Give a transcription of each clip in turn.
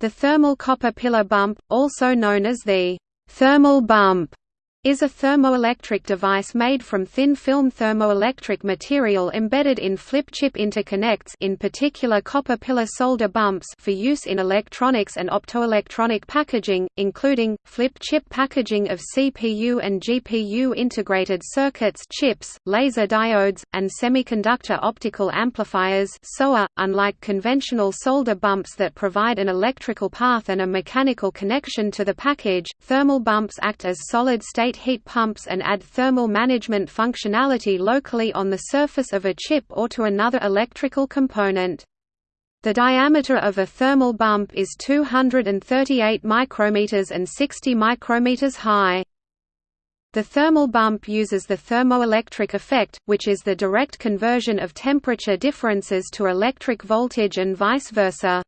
The thermal copper pillar bump, also known as the thermal bump, is a thermoelectric device made from thin film thermoelectric material embedded in flip-chip interconnects in particular copper pillar solder bumps for use in electronics and optoelectronic packaging, including, flip-chip packaging of CPU and GPU integrated circuits chips, laser diodes, and semiconductor optical amplifiers SOA. .Unlike conventional solder bumps that provide an electrical path and a mechanical connection to the package, thermal bumps act as solid-state heat pumps and add thermal management functionality locally on the surface of a chip or to another electrical component. The diameter of a thermal bump is 238 micrometers and 60 micrometers high. The thermal bump uses the thermoelectric effect, which is the direct conversion of temperature differences to electric voltage and vice versa.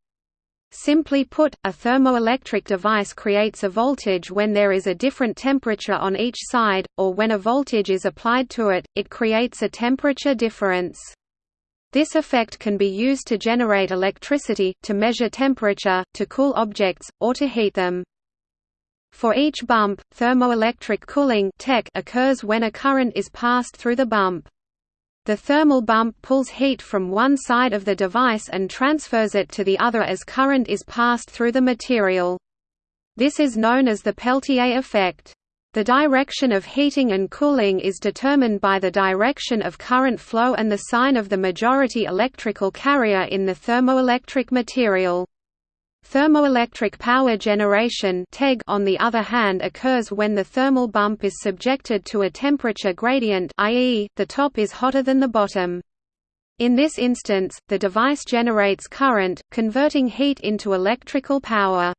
Simply put, a thermoelectric device creates a voltage when there is a different temperature on each side, or when a voltage is applied to it, it creates a temperature difference. This effect can be used to generate electricity, to measure temperature, to cool objects, or to heat them. For each bump, thermoelectric cooling occurs when a current is passed through the bump. The thermal bump pulls heat from one side of the device and transfers it to the other as current is passed through the material. This is known as the Peltier effect. The direction of heating and cooling is determined by the direction of current flow and the sign of the majority electrical carrier in the thermoelectric material. Thermoelectric power generation on the other hand occurs when the thermal bump is subjected to a temperature gradient i.e., the top is hotter than the bottom. In this instance, the device generates current, converting heat into electrical power.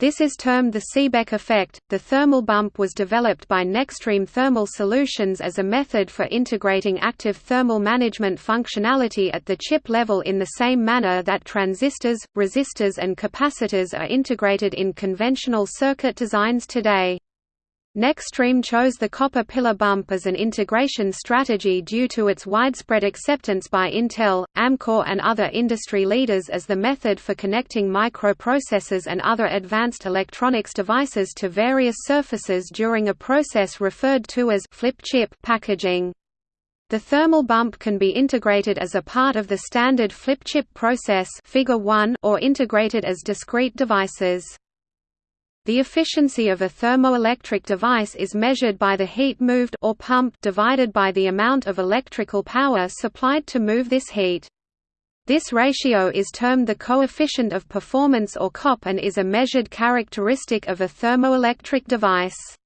This is termed the Seebeck effect. The thermal bump was developed by Nextreme Thermal Solutions as a method for integrating active thermal management functionality at the chip level in the same manner that transistors, resistors, and capacitors are integrated in conventional circuit designs today. Nextreme chose the copper pillar bump as an integration strategy due to its widespread acceptance by Intel, Amkor and other industry leaders as the method for connecting microprocessors and other advanced electronics devices to various surfaces during a process referred to as flip chip packaging. The thermal bump can be integrated as a part of the standard flip chip process figure 1 or integrated as discrete devices. The efficiency of a thermoelectric device is measured by the heat moved or pump divided by the amount of electrical power supplied to move this heat. This ratio is termed the coefficient of performance or COP and is a measured characteristic of a thermoelectric device.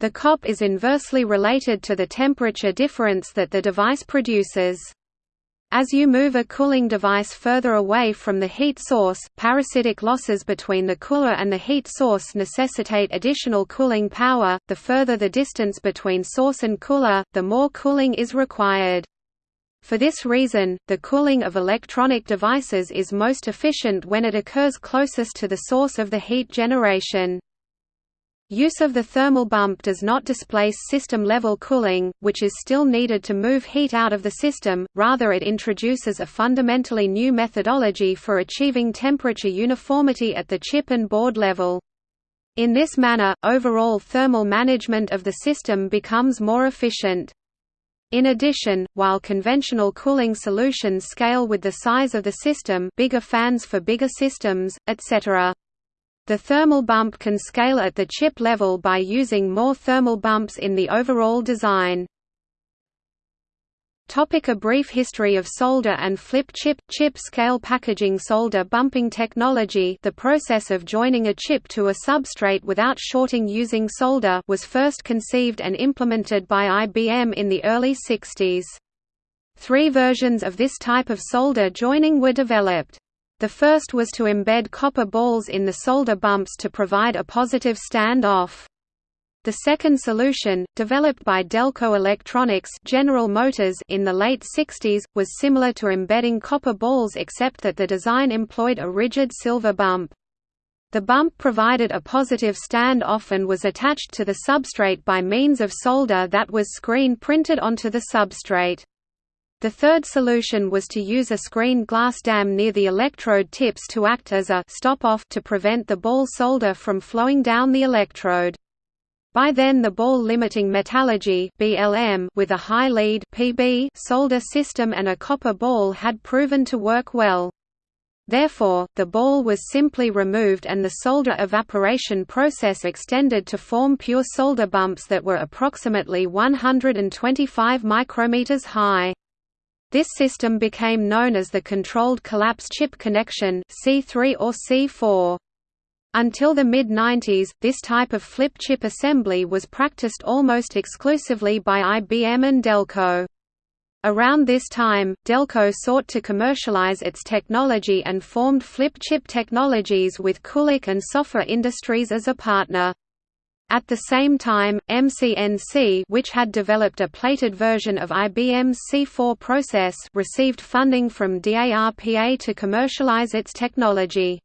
The COP is inversely related to the temperature difference that the device produces. As you move a cooling device further away from the heat source, parasitic losses between the cooler and the heat source necessitate additional cooling power. The further the distance between source and cooler, the more cooling is required. For this reason, the cooling of electronic devices is most efficient when it occurs closest to the source of the heat generation. Use of the thermal bump does not displace system-level cooling, which is still needed to move heat out of the system, rather it introduces a fundamentally new methodology for achieving temperature uniformity at the chip and board level. In this manner, overall thermal management of the system becomes more efficient. In addition, while conventional cooling solutions scale with the size of the system bigger fans for bigger systems, etc. The thermal bump can scale at the chip level by using more thermal bumps in the overall design. Topic a brief history of solder and flip chip chip scale packaging solder bumping technology the process of joining a chip to a substrate without shorting using solder was first conceived and implemented by IBM in the early 60s. Three versions of this type of solder joining were developed. The first was to embed copper balls in the solder bumps to provide a positive stand-off. The second solution, developed by Delco Electronics General Motors in the late 60s, was similar to embedding copper balls except that the design employed a rigid silver bump. The bump provided a positive stand-off and was attached to the substrate by means of solder that was screen printed onto the substrate. The third solution was to use a screened glass dam near the electrode tips to act as a stop-off to prevent the ball solder from flowing down the electrode. By then the ball-limiting metallurgy BLM with a high lead PB solder system and a copper ball had proven to work well. Therefore, the ball was simply removed and the solder evaporation process extended to form pure solder bumps that were approximately 125 micrometers high. This system became known as the Controlled Collapse Chip Connection C3 or C4. Until the mid-90s, this type of flip chip assembly was practiced almost exclusively by IBM and Delco. Around this time, Delco sought to commercialize its technology and formed Flip Chip Technologies with Kulicke and Soffa Industries as a partner. At the same time, MCNC which had developed a plated version of IBM's C4 process received funding from DARPA to commercialize its technology.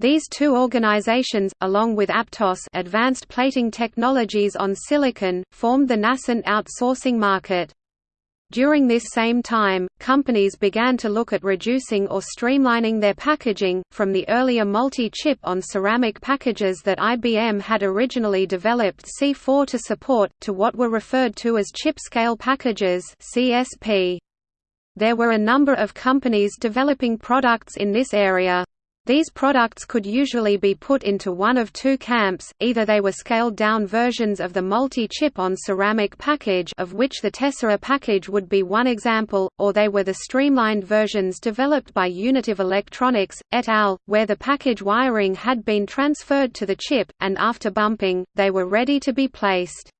These two organizations, along with Aptos Advanced Plating Technologies on Silicon, formed the nascent outsourcing market. During this same time, companies began to look at reducing or streamlining their packaging, from the earlier multi-chip on ceramic packages that IBM had originally developed C4 to support, to what were referred to as chip-scale packages. There were a number of companies developing products in this area. These products could usually be put into one of two camps, either they were scaled-down versions of the multi-chip on ceramic package of which the Tessera package would be one example, or they were the streamlined versions developed by Unitive Electronics, et al., where the package wiring had been transferred to the chip, and after bumping, they were ready to be placed.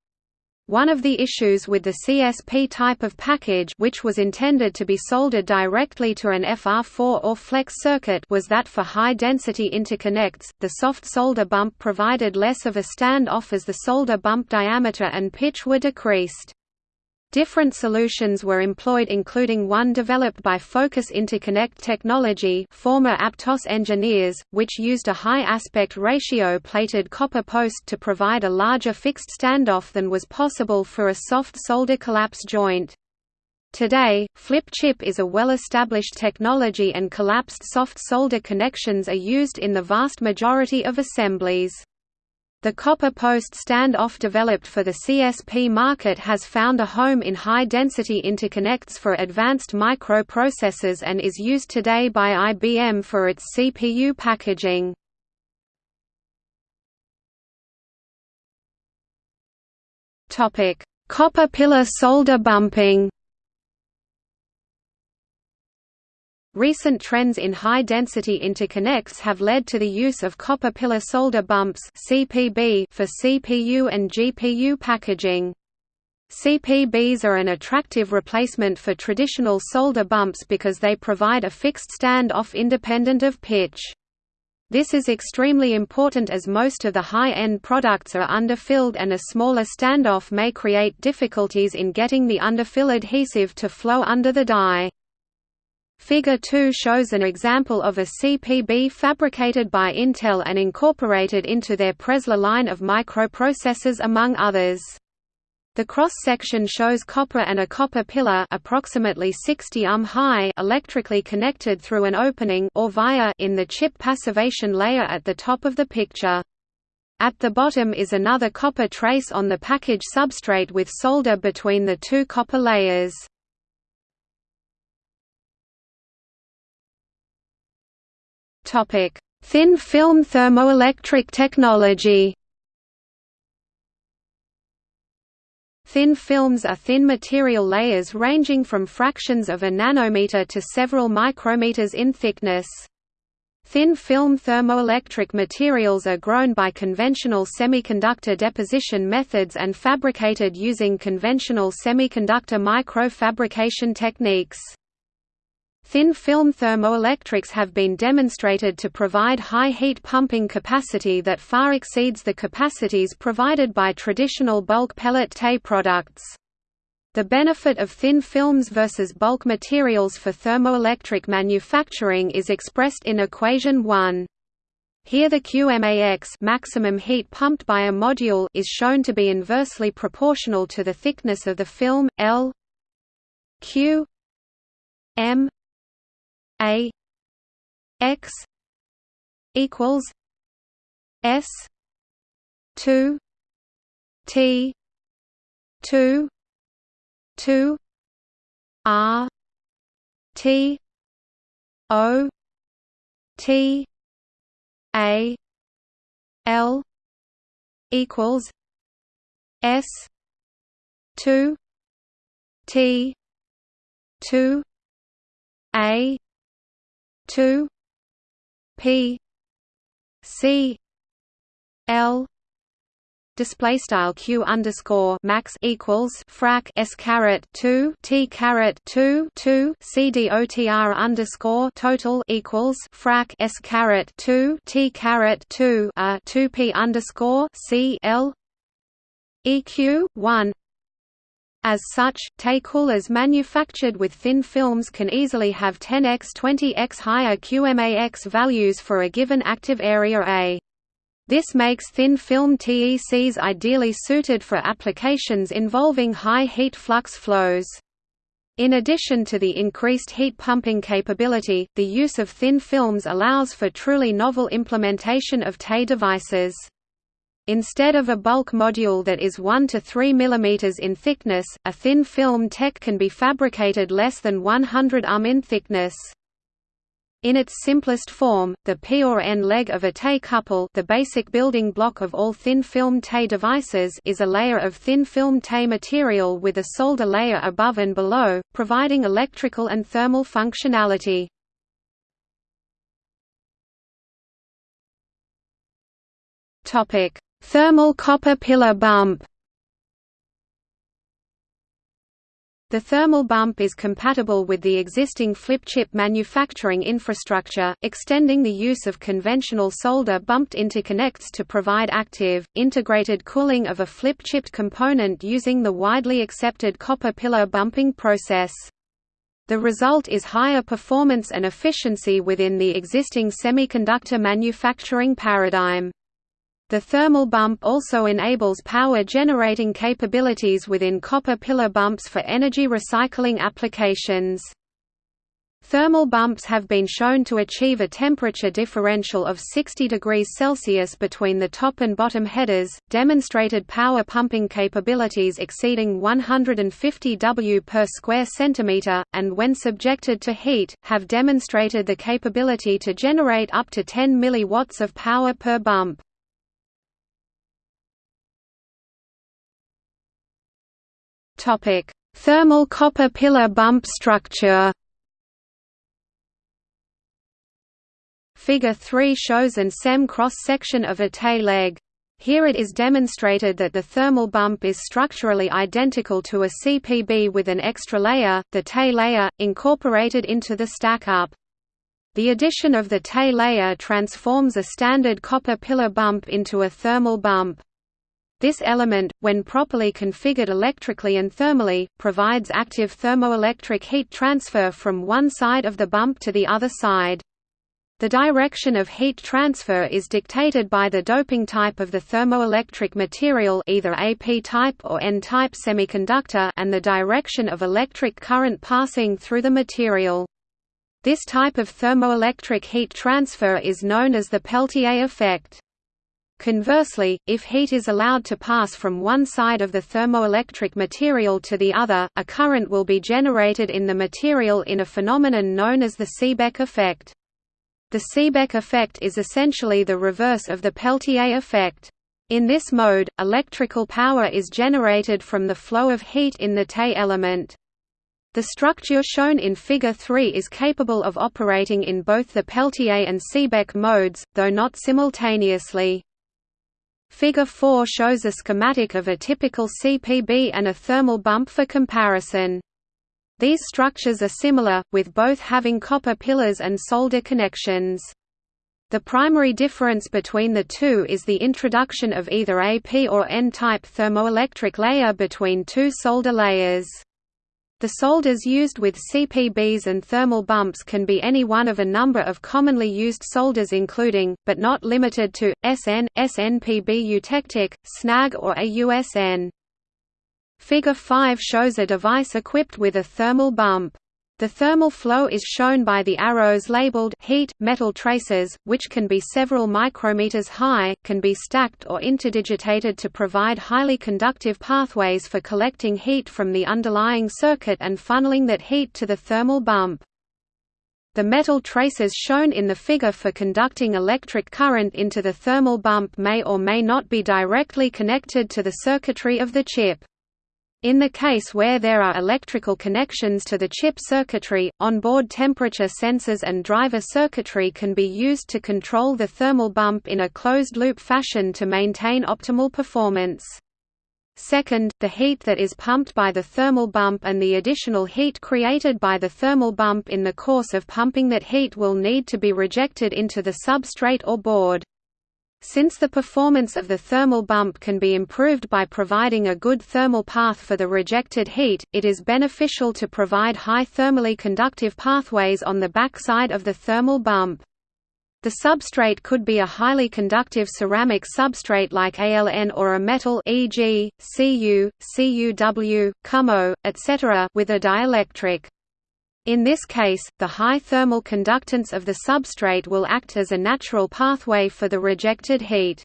One of the issues with the CSP type of package which was intended to be soldered directly to an FR4 or flex circuit was that for high-density interconnects, the soft solder bump provided less of a stand-off as the solder bump diameter and pitch were decreased. Different solutions were employed including one developed by Focus Interconnect Technology former Aptos engineers, which used a high aspect ratio plated copper post to provide a larger fixed standoff than was possible for a soft solder collapse joint. Today, flip chip is a well-established technology and collapsed soft solder connections are used in the vast majority of assemblies. The copper post stand-off developed for the CSP market has found a home in high-density interconnects for advanced microprocessors and is used today by IBM for its CPU packaging. Copper pillar solder bumping Recent trends in high-density interconnects have led to the use of copper pillar solder bumps (CPB) for CPU and GPU packaging. CPBs are an attractive replacement for traditional solder bumps because they provide a fixed stand-off independent of pitch. This is extremely important as most of the high-end products are underfilled and a smaller standoff may create difficulties in getting the underfill adhesive to flow under the die. Figure 2 shows an example of a CPB fabricated by Intel and incorporated into their Presler line of microprocessors among others. The cross-section shows copper and a copper pillar approximately 60 um high electrically connected through an opening or via in the chip passivation layer at the top of the picture. At the bottom is another copper trace on the package substrate with solder between the two copper layers. Thin film thermoelectric technology. Thin films are thin material layers ranging from fractions of a nanometer to several micrometers in thickness. Thin film thermoelectric materials are grown by conventional semiconductor deposition methods and fabricated using conventional semiconductor microfabrication techniques. Thin film thermoelectrics have been demonstrated to provide high heat pumping capacity that far exceeds the capacities provided by traditional bulk pellet TE products. The benefit of thin films versus bulk materials for thermoelectric manufacturing is expressed in equation 1. Here the QMAX maximum heat pumped by a module is shown to be inversely proportional to the thickness of the film L Q M A X equals S two T two two R T O T A L equals S two T two A two P C L display style q underscore max equals frac s caret 2 t caret 2 2 c d o t r underscore total equals frac s caret 2 t caret 2 a 2 p underscore c l eq 1 as such, TE coolers manufactured with thin films can easily have 10x 20x higher QMAX values for a given active area A. This makes thin film TECs ideally suited for applications involving high heat flux flows. In addition to the increased heat pumping capability, the use of thin films allows for truly novel implementation of TE devices. Instead of a bulk module that is 1 to 3 mm in thickness, a thin film TEC can be fabricated less than 100 um in thickness. In its simplest form, the P or N leg of a TE couple the basic building block of all thin film TE devices is a layer of thin film TE material with a solder layer above and below, providing electrical and thermal functionality. Thermal copper pillar bump The thermal bump is compatible with the existing flip chip manufacturing infrastructure, extending the use of conventional solder bumped interconnects to provide active, integrated cooling of a flip-chipped component using the widely accepted copper pillar bumping process. The result is higher performance and efficiency within the existing semiconductor manufacturing paradigm. The thermal bump also enables power generating capabilities within copper pillar bumps for energy recycling applications. Thermal bumps have been shown to achieve a temperature differential of 60 degrees Celsius between the top and bottom headers, demonstrated power pumping capabilities exceeding 150 W per square centimeter, and when subjected to heat, have demonstrated the capability to generate up to 10 milliwatts of power per bump. Topic: Thermal copper pillar bump structure. Figure 3 shows an SEM cross-section of a TE leg. Here it is demonstrated that the thermal bump is structurally identical to a CPB with an extra layer, the TE layer, incorporated into the stack-up. The addition of the TE layer transforms a standard copper pillar bump into a thermal bump. This element, when properly configured electrically and thermally, provides active thermoelectric heat transfer from one side of the bump to the other side. The direction of heat transfer is dictated by the doping type of the thermoelectric material either AP type or N-type semiconductor and the direction of electric current passing through the material. This type of thermoelectric heat transfer is known as the Peltier effect. Conversely, if heat is allowed to pass from one side of the thermoelectric material to the other, a current will be generated in the material in a phenomenon known as the Seebeck effect. The Seebeck effect is essentially the reverse of the Peltier effect. In this mode, electrical power is generated from the flow of heat in the TE element. The structure shown in Figure 3 is capable of operating in both the Peltier and Seebeck modes, though not simultaneously. Figure 4 shows a schematic of a typical CPB and a thermal bump for comparison. These structures are similar, with both having copper pillars and solder connections. The primary difference between the two is the introduction of either AP or N-type thermoelectric layer between two solder layers. The solders used with CPBs and thermal bumps can be any one of a number of commonly used solders including, but not limited to, SN, SNPB eutectic, SNAG or AUSN. Figure 5 shows a device equipped with a thermal bump. The thermal flow is shown by the arrows labeled heat metal traces, which can be several micrometers high, can be stacked or interdigitated to provide highly conductive pathways for collecting heat from the underlying circuit and funneling that heat to the thermal bump. The metal traces shown in the figure for conducting electric current into the thermal bump may or may not be directly connected to the circuitry of the chip. In the case where there are electrical connections to the chip circuitry, onboard temperature sensors and driver circuitry can be used to control the thermal bump in a closed-loop fashion to maintain optimal performance. Second, the heat that is pumped by the thermal bump and the additional heat created by the thermal bump in the course of pumping that heat will need to be rejected into the substrate or board. Since the performance of the thermal bump can be improved by providing a good thermal path for the rejected heat, it is beneficial to provide high thermally conductive pathways on the backside of the thermal bump. The substrate could be a highly conductive ceramic substrate like ALN or a metal e.g., Cu, CuW, CuMO, etc. with a dielectric. In this case, the high thermal conductance of the substrate will act as a natural pathway for the rejected heat.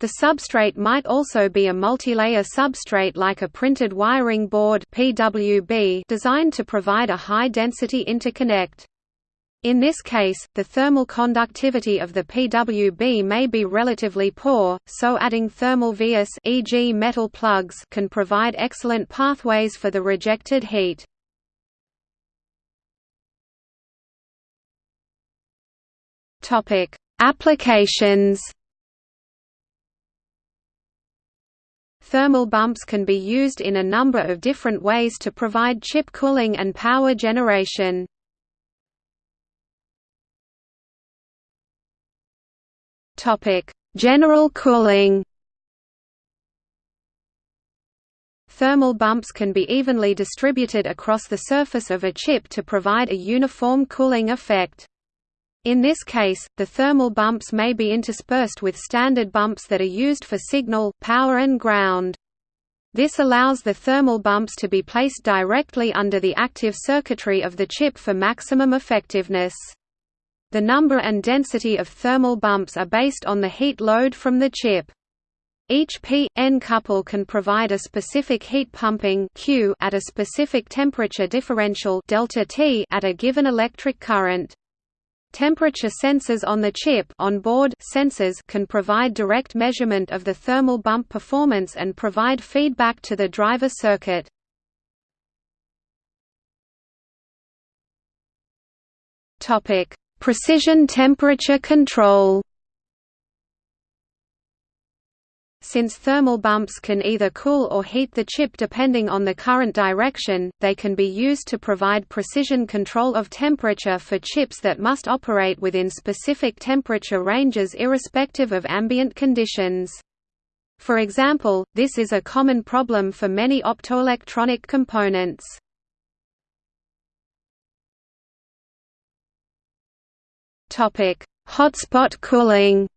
The substrate might also be a multilayer substrate like a printed wiring board PWB designed to provide a high-density interconnect. In this case, the thermal conductivity of the PWB may be relatively poor, so adding thermal vias e.g. metal plugs can provide excellent pathways for the rejected heat. Topic: Applications. Thermal bumps can be used in a number of different ways to provide chip cooling and power generation. Topic: General cooling. Thermal bumps can be evenly distributed across the surface of a chip to provide a uniform cooling effect. In this case, the thermal bumps may be interspersed with standard bumps that are used for signal, power and ground. This allows the thermal bumps to be placed directly under the active circuitry of the chip for maximum effectiveness. The number and density of thermal bumps are based on the heat load from the chip. Each P-N couple can provide a specific heat pumping Q at a specific temperature differential delta T at a given electric current. Temperature sensors on the chip onboard sensors can provide direct measurement of the thermal bump performance and provide feedback to the driver circuit. Precision temperature control. Since thermal bumps can either cool or heat the chip depending on the current direction, they can be used to provide precision control of temperature for chips that must operate within specific temperature ranges irrespective of ambient conditions. For example, this is a common problem for many optoelectronic components. Hotspot cooling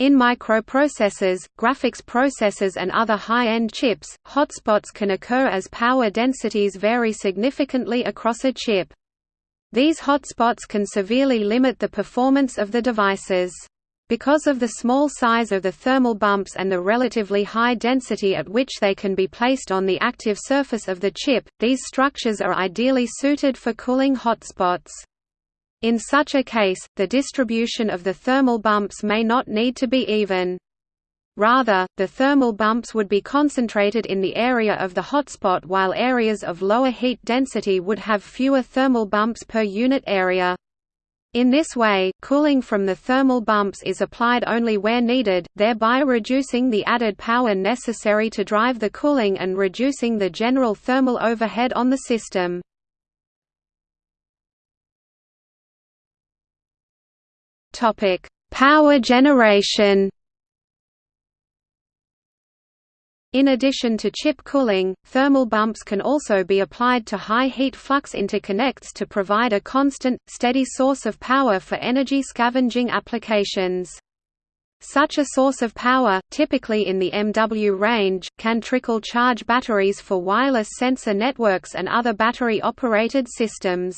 In microprocessors, graphics processors and other high-end chips, hotspots can occur as power densities vary significantly across a chip. These hotspots can severely limit the performance of the devices. Because of the small size of the thermal bumps and the relatively high density at which they can be placed on the active surface of the chip, these structures are ideally suited for cooling hotspots. In such a case, the distribution of the thermal bumps may not need to be even. Rather, the thermal bumps would be concentrated in the area of the hotspot while areas of lower heat density would have fewer thermal bumps per unit area. In this way, cooling from the thermal bumps is applied only where needed, thereby reducing the added power necessary to drive the cooling and reducing the general thermal overhead on the system. Topic: Power generation. In addition to chip cooling, thermal bumps can also be applied to high heat flux interconnects to provide a constant, steady source of power for energy scavenging applications. Such a source of power, typically in the MW range, can trickle charge batteries for wireless sensor networks and other battery-operated systems.